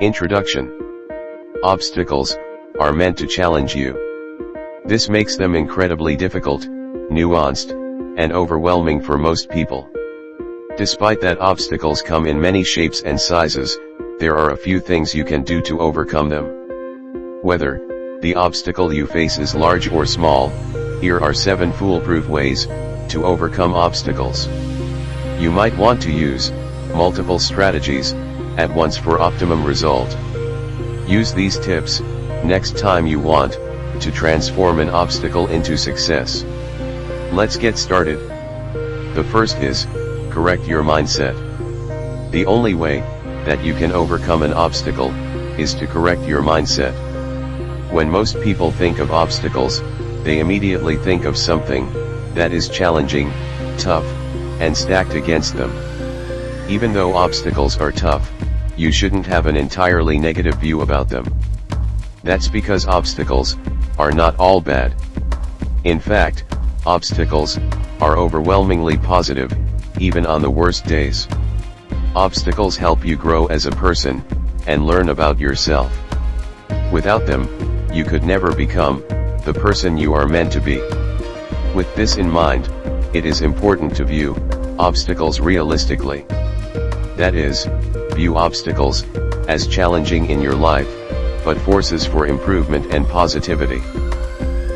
Introduction Obstacles are meant to challenge you. This makes them incredibly difficult, nuanced, and overwhelming for most people. Despite that obstacles come in many shapes and sizes, there are a few things you can do to overcome them. Whether the obstacle you face is large or small, here are 7 foolproof ways to overcome obstacles. You might want to use multiple strategies at once for optimum result. Use these tips next time you want to transform an obstacle into success. Let's get started. The first is correct your mindset. The only way that you can overcome an obstacle is to correct your mindset. When most people think of obstacles, they immediately think of something that is challenging, tough, and stacked against them. Even though obstacles are tough, you shouldn't have an entirely negative view about them. That's because obstacles are not all bad. In fact, obstacles are overwhelmingly positive, even on the worst days. Obstacles help you grow as a person, and learn about yourself. Without them, you could never become the person you are meant to be. With this in mind, it is important to view obstacles realistically. That is, view obstacles as challenging in your life, but forces for improvement and positivity.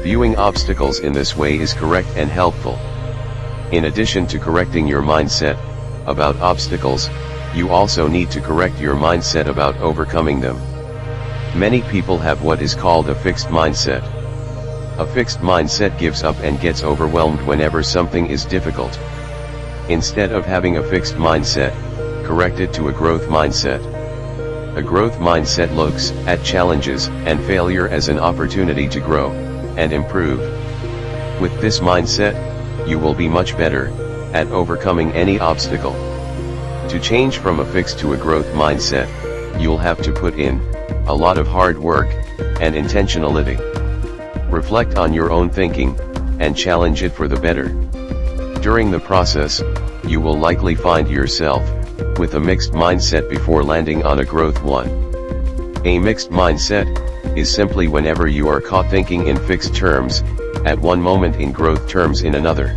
Viewing obstacles in this way is correct and helpful. In addition to correcting your mindset about obstacles, you also need to correct your mindset about overcoming them. Many people have what is called a fixed mindset. A fixed mindset gives up and gets overwhelmed whenever something is difficult. Instead of having a fixed mindset, correct it to a growth mindset. A growth mindset looks at challenges and failure as an opportunity to grow and improve. With this mindset, you will be much better at overcoming any obstacle. To change from a fixed to a growth mindset, you'll have to put in a lot of hard work and intentionality. Reflect on your own thinking, and challenge it for the better. During the process, you will likely find yourself, with a mixed mindset before landing on a growth one. A mixed mindset, is simply whenever you are caught thinking in fixed terms, at one moment in growth terms in another.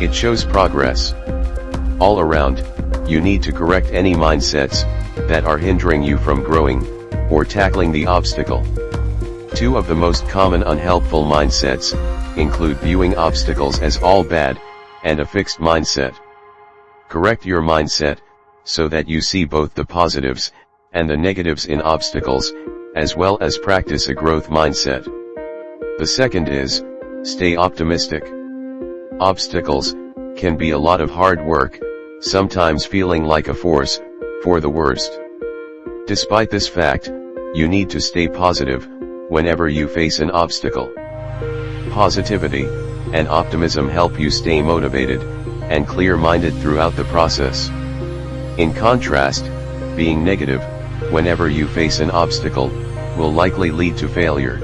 It shows progress. All around, you need to correct any mindsets, that are hindering you from growing, or tackling the obstacle. Two of the most common unhelpful mindsets, include viewing obstacles as all bad, and a fixed mindset. Correct your mindset, so that you see both the positives, and the negatives in obstacles, as well as practice a growth mindset. The second is, stay optimistic. Obstacles, can be a lot of hard work, sometimes feeling like a force, for the worst. Despite this fact, you need to stay positive, whenever you face an obstacle. Positivity and optimism help you stay motivated and clear-minded throughout the process. In contrast, being negative, whenever you face an obstacle, will likely lead to failure.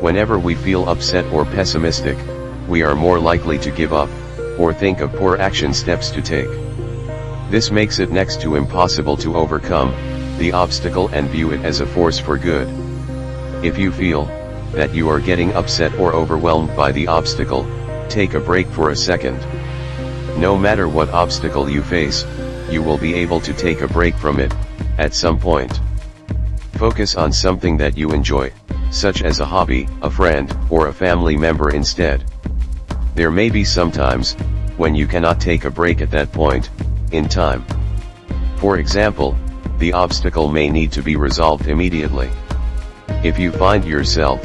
Whenever we feel upset or pessimistic, we are more likely to give up, or think of poor action steps to take. This makes it next to impossible to overcome, the obstacle and view it as a force for good. If you feel that you are getting upset or overwhelmed by the obstacle, take a break for a second. No matter what obstacle you face, you will be able to take a break from it, at some point. Focus on something that you enjoy, such as a hobby, a friend, or a family member instead. There may be some times, when you cannot take a break at that point, in time. For example, the obstacle may need to be resolved immediately. If you find yourself,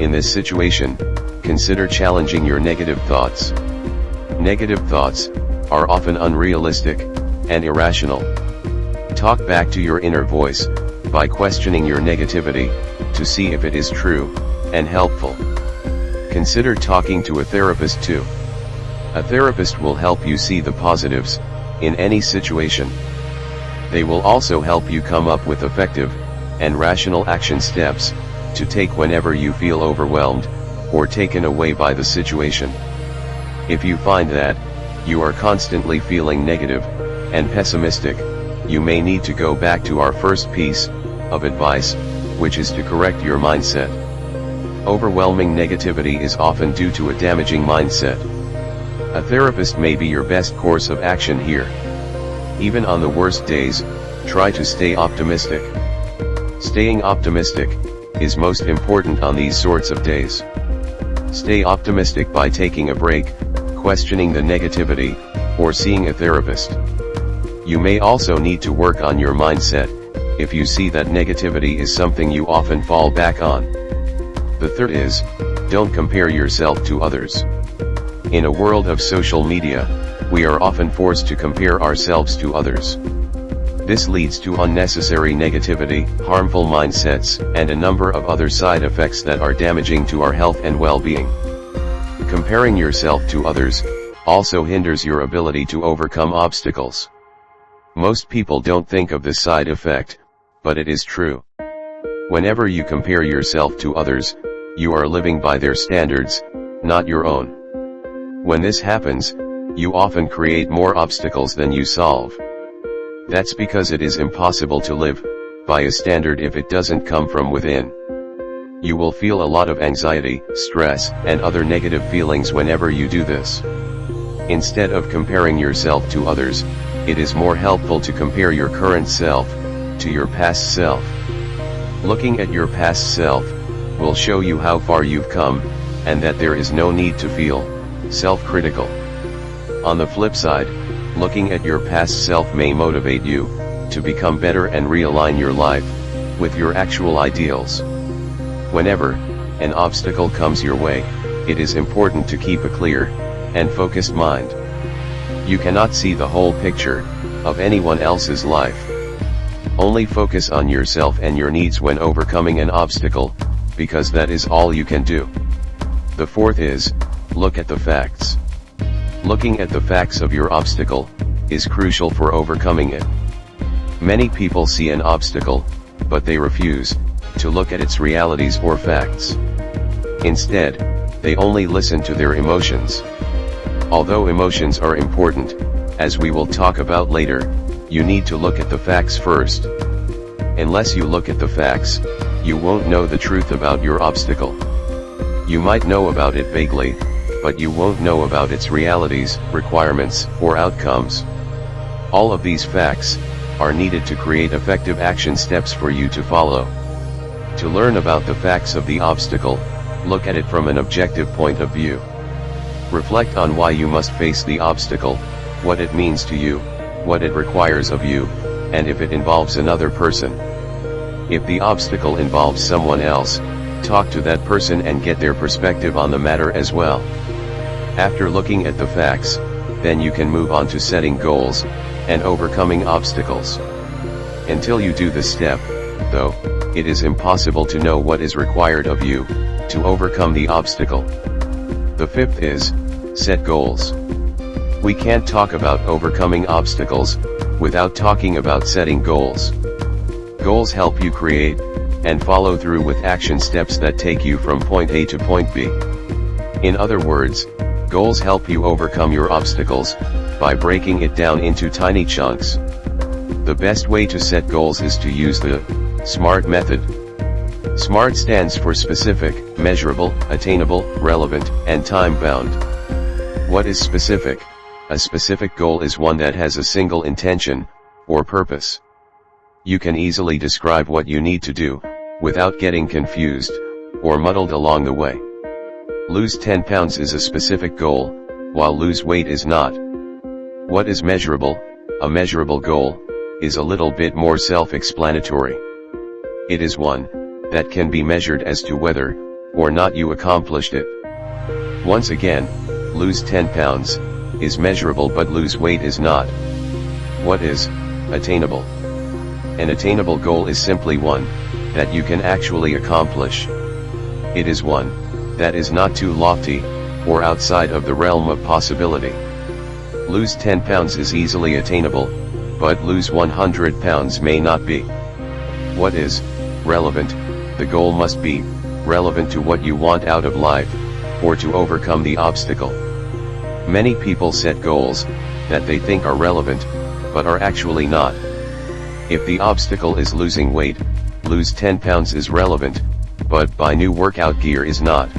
in this situation, consider challenging your negative thoughts. Negative thoughts, are often unrealistic, and irrational. Talk back to your inner voice, by questioning your negativity, to see if it is true, and helpful. Consider talking to a therapist too. A therapist will help you see the positives, in any situation. They will also help you come up with effective, and rational action steps, to take whenever you feel overwhelmed, or taken away by the situation. If you find that, you are constantly feeling negative, and pessimistic, you may need to go back to our first piece, of advice, which is to correct your mindset. Overwhelming negativity is often due to a damaging mindset. A therapist may be your best course of action here. Even on the worst days, try to stay optimistic. Staying optimistic, is most important on these sorts of days. Stay optimistic by taking a break, questioning the negativity, or seeing a therapist. You may also need to work on your mindset, if you see that negativity is something you often fall back on. The third is, don't compare yourself to others. In a world of social media, we are often forced to compare ourselves to others. This leads to unnecessary negativity, harmful mindsets, and a number of other side effects that are damaging to our health and well-being. Comparing yourself to others, also hinders your ability to overcome obstacles. Most people don't think of this side effect, but it is true. Whenever you compare yourself to others, you are living by their standards, not your own. When this happens, you often create more obstacles than you solve. That's because it is impossible to live, by a standard if it doesn't come from within. You will feel a lot of anxiety, stress, and other negative feelings whenever you do this. Instead of comparing yourself to others, it is more helpful to compare your current self, to your past self. Looking at your past self, will show you how far you've come, and that there is no need to feel self-critical. On the flip side, looking at your past self may motivate you to become better and realign your life with your actual ideals. Whenever an obstacle comes your way, it is important to keep a clear and focused mind. You cannot see the whole picture of anyone else's life. Only focus on yourself and your needs when overcoming an obstacle, because that is all you can do. The fourth is, look at the facts. Looking at the facts of your obstacle, is crucial for overcoming it. Many people see an obstacle, but they refuse, to look at its realities or facts. Instead, they only listen to their emotions. Although emotions are important, as we will talk about later, you need to look at the facts first. Unless you look at the facts, you won't know the truth about your obstacle. You might know about it vaguely, but you won't know about its realities, requirements, or outcomes. All of these facts, are needed to create effective action steps for you to follow. To learn about the facts of the obstacle, look at it from an objective point of view. Reflect on why you must face the obstacle, what it means to you, what it requires of you, and if it involves another person. If the obstacle involves someone else, talk to that person and get their perspective on the matter as well. After looking at the facts, then you can move on to setting goals, and overcoming obstacles. Until you do this step, though, it is impossible to know what is required of you, to overcome the obstacle. The fifth is, set goals. We can't talk about overcoming obstacles, without talking about setting goals. Goals help you create, and follow through with action steps that take you from point A to point B. In other words, goals help you overcome your obstacles, by breaking it down into tiny chunks. The best way to set goals is to use the SMART method. SMART stands for specific, measurable, attainable, relevant, and time-bound. What is specific? A specific goal is one that has a single intention, or purpose. You can easily describe what you need to do, without getting confused, or muddled along the way. Lose 10 pounds is a specific goal, while lose weight is not. What is measurable, a measurable goal, is a little bit more self-explanatory. It is one, that can be measured as to whether, or not you accomplished it. Once again, lose 10 pounds, is measurable but lose weight is not. What is, attainable? An attainable goal is simply one, that you can actually accomplish. It is one, that is not too lofty, or outside of the realm of possibility. Lose 10 pounds is easily attainable, but lose 100 pounds may not be. What is, relevant, the goal must be, relevant to what you want out of life, or to overcome the obstacle. Many people set goals, that they think are relevant, but are actually not. If the obstacle is losing weight, lose 10 pounds is relevant, but buy new workout gear is not.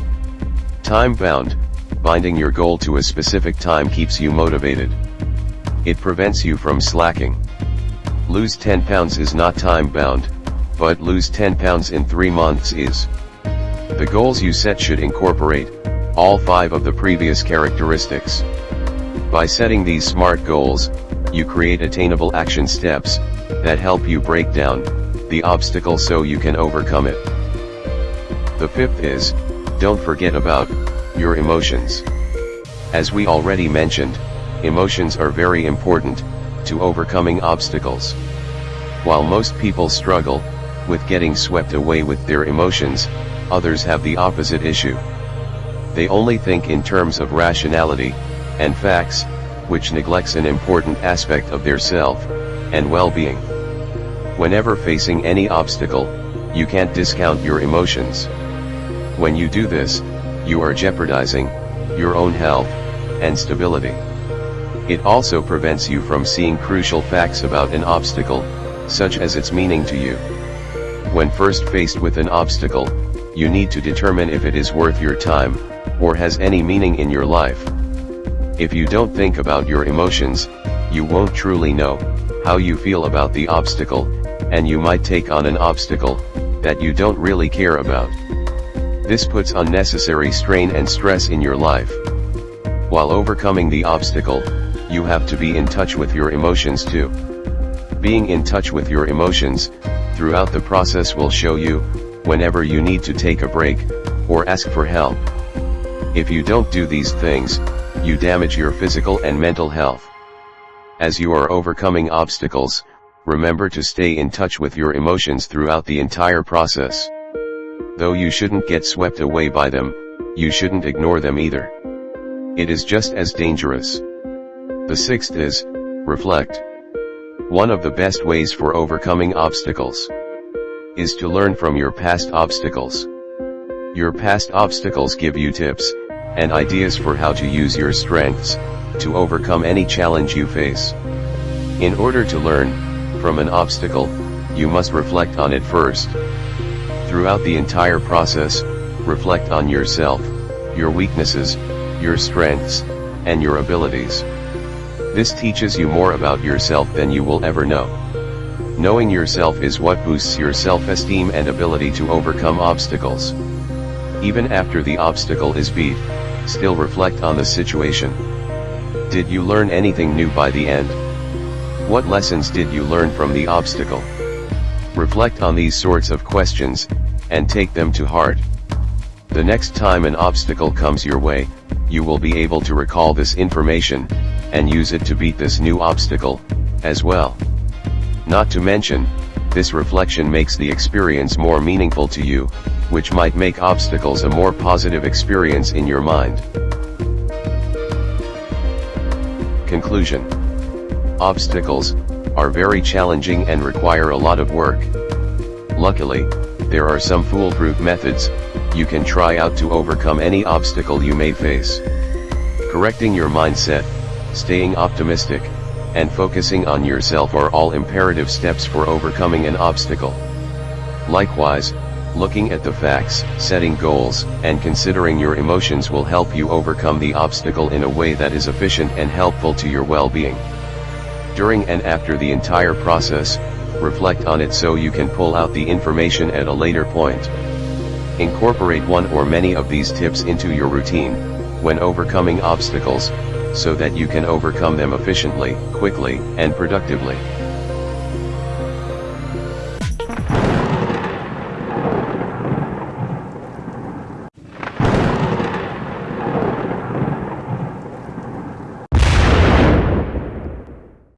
Time bound, binding your goal to a specific time keeps you motivated. It prevents you from slacking. Lose 10 pounds is not time bound, but lose 10 pounds in 3 months is. The goals you set should incorporate, all 5 of the previous characteristics. By setting these SMART goals, you create attainable action steps, that help you break down, the obstacle so you can overcome it. The fifth is, don't forget about, your emotions. As we already mentioned, emotions are very important, to overcoming obstacles. While most people struggle, with getting swept away with their emotions, others have the opposite issue. They only think in terms of rationality, and facts, which neglects an important aspect of their self, and well-being. Whenever facing any obstacle, you can't discount your emotions. When you do this, you are jeopardizing, your own health, and stability. It also prevents you from seeing crucial facts about an obstacle, such as its meaning to you. When first faced with an obstacle, you need to determine if it is worth your time, or has any meaning in your life. If you don't think about your emotions, you won't truly know, how you feel about the obstacle, and you might take on an obstacle, that you don't really care about. This puts unnecessary strain and stress in your life. While overcoming the obstacle, you have to be in touch with your emotions too. Being in touch with your emotions, throughout the process will show you, whenever you need to take a break, or ask for help. If you don't do these things, you damage your physical and mental health. As you are overcoming obstacles, remember to stay in touch with your emotions throughout the entire process. Though you shouldn't get swept away by them, you shouldn't ignore them either. It is just as dangerous. The sixth is, reflect. One of the best ways for overcoming obstacles is to learn from your past obstacles. Your past obstacles give you tips and ideas for how to use your strengths to overcome any challenge you face. In order to learn from an obstacle, you must reflect on it first. Throughout the entire process, reflect on yourself, your weaknesses, your strengths, and your abilities. This teaches you more about yourself than you will ever know. Knowing yourself is what boosts your self-esteem and ability to overcome obstacles. Even after the obstacle is beat, still reflect on the situation. Did you learn anything new by the end? What lessons did you learn from the obstacle? Reflect on these sorts of questions, and take them to heart. The next time an obstacle comes your way, you will be able to recall this information, and use it to beat this new obstacle, as well. Not to mention, this reflection makes the experience more meaningful to you, which might make obstacles a more positive experience in your mind. Conclusion Obstacles are very challenging and require a lot of work. Luckily, there are some foolproof methods you can try out to overcome any obstacle you may face. Correcting your mindset, staying optimistic, and focusing on yourself are all imperative steps for overcoming an obstacle. Likewise, looking at the facts, setting goals, and considering your emotions will help you overcome the obstacle in a way that is efficient and helpful to your well-being. During and after the entire process, reflect on it so you can pull out the information at a later point. Incorporate one or many of these tips into your routine, when overcoming obstacles, so that you can overcome them efficiently, quickly, and productively.